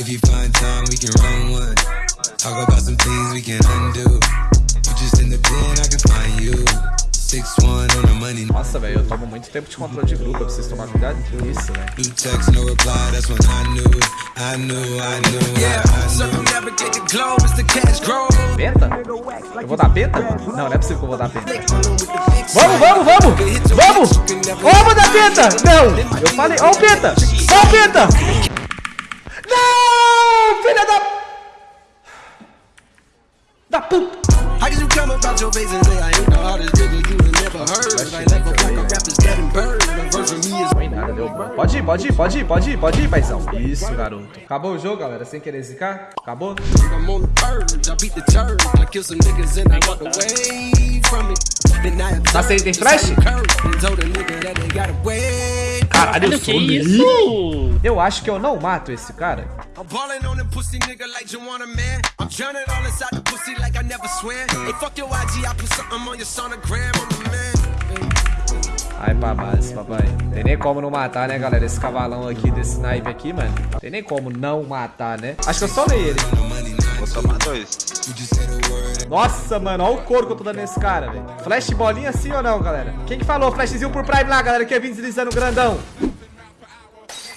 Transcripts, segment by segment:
If you find time, we can run one. Talk about some things we can undo. You just in the pen, I can find you. Six one on the money. Nossa, velho, eu tomo muito tempo de controle de grupo, pra vocês tomarem cuidado com isso, velho. New text, no reply. That's when I knew. I knew, I knew, Yeah, I, I knew. circumnavigate the globe as the cash grows. Penta? Eu vou dar penta? Não, não é possível que eu vou dar penta. Vamos, vamos, vamos! Vamos! Vamos dar penta! Não! Eu falei, ó o penta! Ó o penta! Não! Filha da... Da puta! How can you come about your face and say I ain't the hardest nigga you never heard? I never fuck a rapper's burned. A verse of me is Não nada, deu bom. Pode ir, pode ir, pode ir, pode ir, pode ir, paizão. Isso, garoto. Acabou o jogo, galera, sem querer zicar? Acabou? I'm on the verge. I beat the church. I kill some niggas and I walked away from it. Then I Tá sem tem flash? and told a nigga that they got away. Caralho, eu Que sou isso? Eu acho que eu não mato esse cara. I'm ballin' on them pussy nigga like you want a man. I'm drowning all inside the pussy like I never swam. Hey, fuck your IG, I put something on your sonogram. I'm the man. Ai, pra base, papai. Tem nem como não matar, né, galera? Esse cavalão aqui, desse snipe aqui, mano. Tem nem como não matar, né? Acho que eu só leio ele. Tomar dois. Nossa, mano, olha o couro que eu tô dando nesse cara, velho. Flash bolinha sim ou não, galera? Quem que falou flashzinho por Prime lá, galera? Que vim deslizando grandão.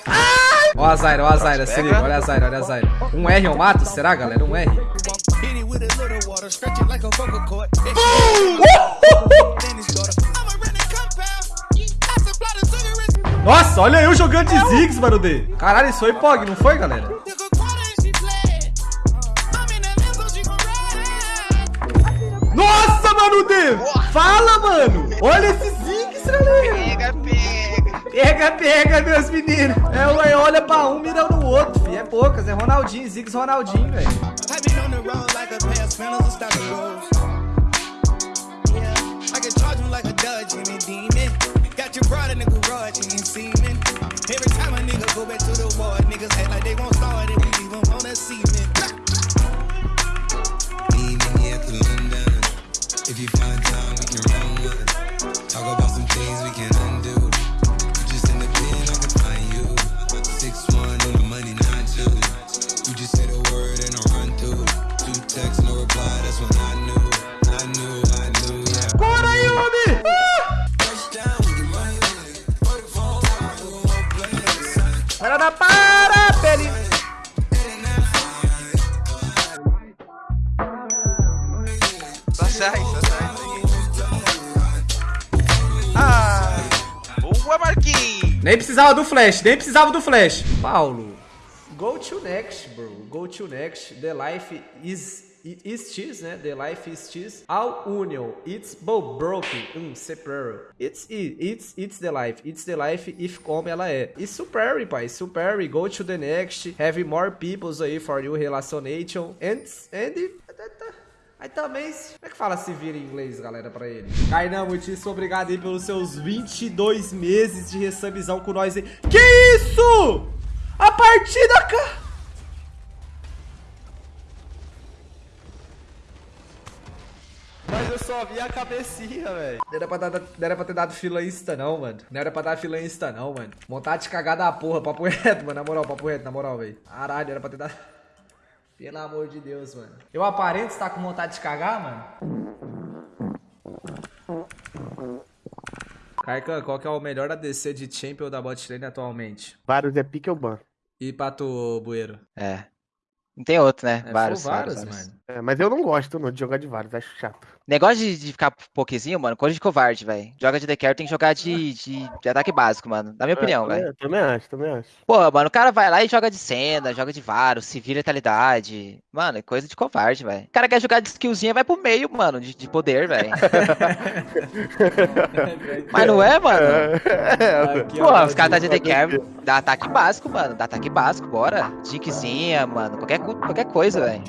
Ai! Ó a Zaira, ó a Zaira, se liga. Olha a Zaira, olha a Zaira. Um R eu mato? Será, galera? Um R. Nossa, olha eu jogando de Ziggs, mano, D. Caralho, isso foi POG, não foi, galera? Nossa, mano, D. Fala, mano. Olha esse Ziggs, galera. Pega, pega. Pega, pega, meus meninos. É, ué, olha pra um, mira no outro, fi. É poucas, é Ronaldinho, Ziggs Ronaldinho, velho. Every time a nigga go back to the war, niggas act like they won't start it. We leave them on that Nem precisava do flash, nem precisava do flash. Paulo, go to next, bro. Go to next. The life is is cheese, né? The life is cheese. All union. It's both broken. Um, superior. It's it. It's it's the life. It's the life if como ela é. It's superior, pai. Superior. Go to the next. Have more peoples aí for you relationation. And and Aí também, como é que fala se vira em inglês, galera, pra ele? Kainan, muitíssimo obrigado aí pelos seus 22 meses de resubizão com nós aí. Que isso? A partida, cara... Mas eu só vi a cabecinha, velho. Não era, pra dar- não era pra ter dado fila insta, não, mano. Não era pra dar fila insta, não, mano. Vontade de cagar da porra, papo reto, mano. Na moral, papo reto, na moral, velho. Caralho, era pra ter dado... Pelo amor de Deus, mano. Eu aparento estar com vontade de cagar, mano? Carcan, qual que é o melhor ADC de Champion da bot lane atualmente? Vários é pique ou ban. E Pato Bueiro? É. Não tem outro, né? É, vários, vários. mano. É, mas eu não gosto não, de jogar de vários, acho chato. Negócio de, de ficar pokezinho, mano, coisa de covarde, velho. Joga de decker, tem que jogar de, de, de ataque básico, mano. Na minha opinião, é, velho. Também acho, também acho. Pô, mano, o cara vai lá e joga de cena, joga de varo, se vira letalidade. Mano, é coisa de covarde, velho. O cara quer jogar de skillzinha, vai pro meio, mano, de, de poder, velho. Mas não é, mano? É, Pô, os caras tá de decker, dá ataque básico, mano. Dá ataque básico, bora. Jinkzinha, mano. Qualquer, qualquer coisa, velho.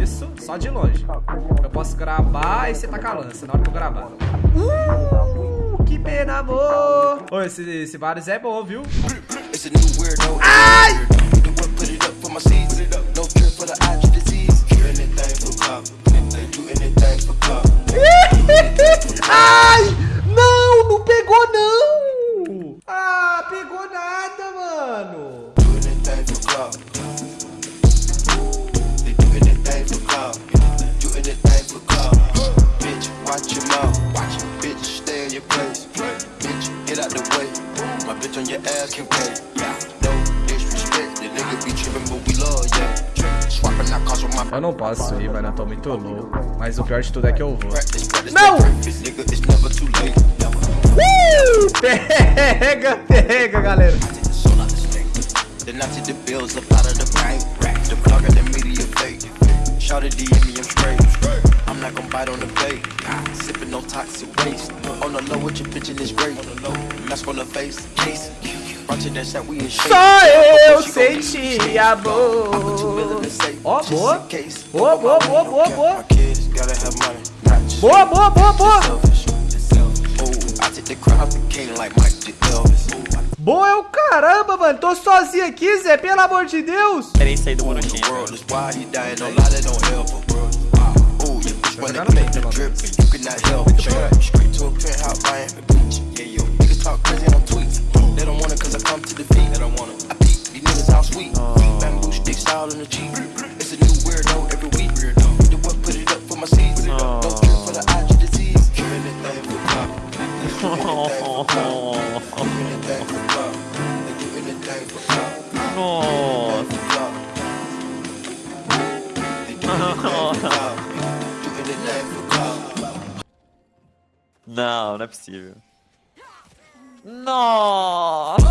Isso, só de longe. Eu posso gravar e você taca a lança na hora que eu gravar. Uh, que pena, amor. Ô, esse, esse Varus é bom, viu? Ai! The My bitch on your ass can pay. No disrespect, the nigga be tripping, but we love, yeah. Eu não posso ir, mano. Eu tô muito louco. Mas o pior de tudo é que eu vou. Não! practice, nigga, it's never too late. Uh! Pega, pega, galera. Sold out the state. Then I take the bills up out of the bank. The blog got the media fake. Shout it DM me, I'm straight. I'm not gon' bite on the bait. Sipping no toxic waste. On the low with your bitch in this great. Mask on the face. Case. Só eu senti the safe. Ó, boa. Boa, boa, boa, boa, boa. Boa, boa, boa, boa. Boa é o caramba, mano. Tô sozinho aqui, Zé. Pelo amor de Deus. Experiência aí do The Monoxinha. world is why he dying, no lie, that don't help him. Ooh, your bitch wanna Jogaram bem, make the pelo drip, menos. you cannot help it. Straight, straight to a penthouse, Miami Beach. Yeah, yo, niggas talk crazy on tweets. They don't want it cause I come to defeat. They don't want it. I peep, these niggas all sweet. Bamboo sticks all in the Jeep. It's a new weirdo every week. Não, não é possível. Nossa.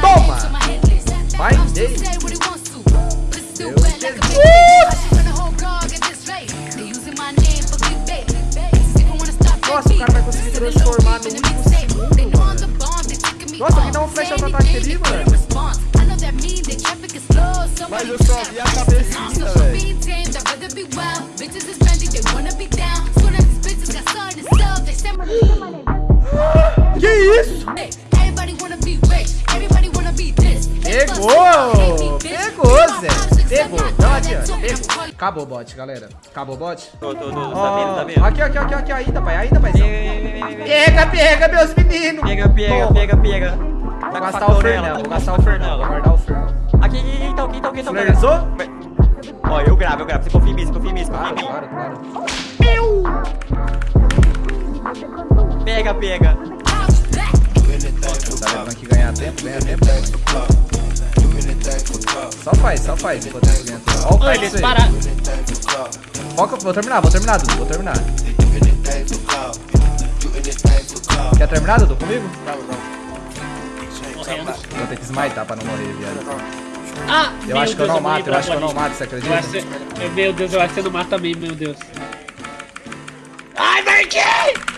Toma! Vai dele. Nossa, o cara vai conseguir transformar no último segundo. Nossa, alguém dá um flash auto-ataque ali, mano. Mas eu só vi a cabecinha, velho. Isso? Pegou! Pegou, Zé. Pegou. Não adianta. Pegou. Acabou o bot, galera. Acabou o bot? Tô, tô, tô, tá vendo, tá vendo? Aqui, aqui, aqui, aqui, ainda, pai. Ainda, paizão. Pega, Pega, meus meninos. pega, pega, Toma. pega, pega. Vou Tá com gastar o tá vou com gastar o Fernão, vou guardar o Fernão. Aqui, aqui, então, aqui, então, aqui, então. Finalizou? Ó, eu gravo, eu gravo. Você confia em mim, você confia em mim, você confia em mim. claro, claro. Pega, pega. Tá clout. vendo que ganhar tempo, ganha tempo. clout. Só faz, só faz enquanto eles ganham tempo. Ó o kite eles aí. pararam. Foca, vou terminar, vou terminar, Dudu, vou terminar. Quer terminar, Dudu, comigo? Vou ter que smitar pra não morrer, viado. Ah, Eu acho que eu Deus, não morri mato, eu acho que eu não mato, você Eu acredita? Meu Deus, eu acho que você não mata também, meu Deus. Ai, Marquinhos!